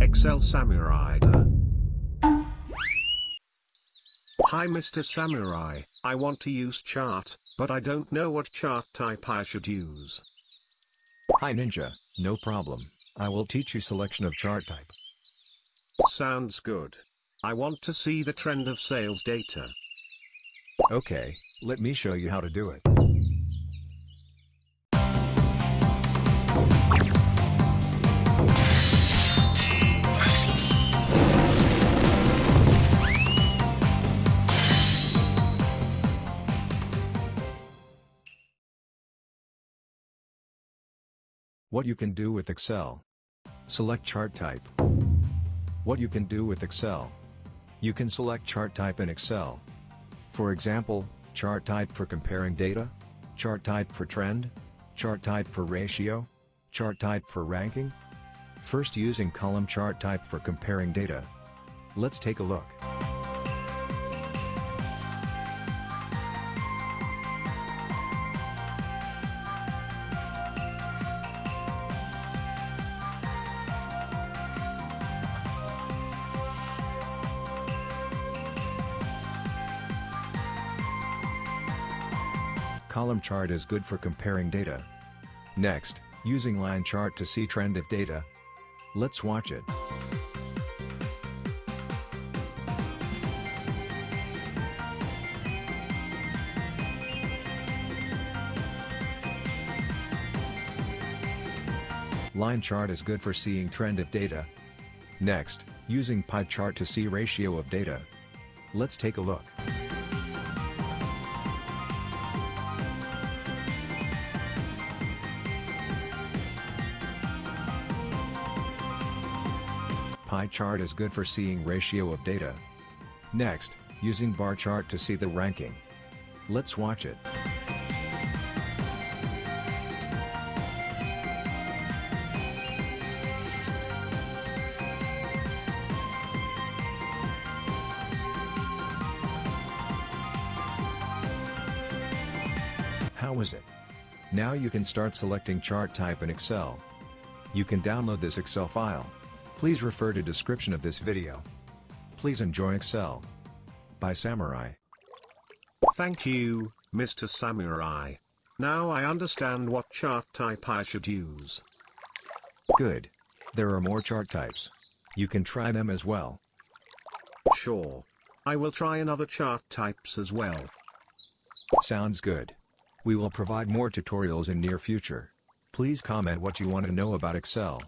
Excel Samurai. Hi Mr. Samurai, I want to use chart, but I don't know what chart type I should use. Hi Ninja, no problem. I will teach you selection of chart type. Sounds good. I want to see the trend of sales data. Okay, let me show you how to do it. What you can do with Excel. Select chart type. What you can do with Excel. You can select chart type in Excel. For example, chart type for comparing data, chart type for trend, chart type for ratio, chart type for ranking. First using column chart type for comparing data. Let's take a look. Column chart is good for comparing data. Next, using line chart to see trend of data. Let's watch it. Line chart is good for seeing trend of data. Next, using pie chart to see ratio of data. Let's take a look. Pie chart is good for seeing ratio of data. Next, using bar chart to see the ranking. Let's watch it. How is it? Now you can start selecting chart type in Excel. You can download this Excel file. Please refer to description of this video. Please enjoy Excel. By Samurai. Thank you, Mr. Samurai. Now I understand what chart type I should use. Good. There are more chart types. You can try them as well. Sure. I will try another chart types as well. Sounds good. We will provide more tutorials in near future. Please comment what you want to know about Excel.